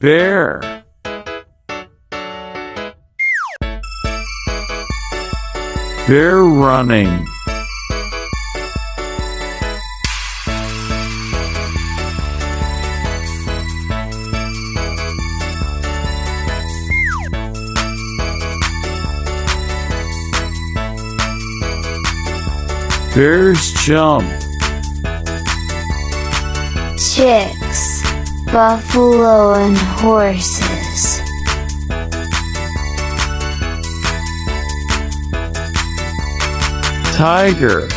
bear bear running. Bears jump chicks, buffalo and horses. tiger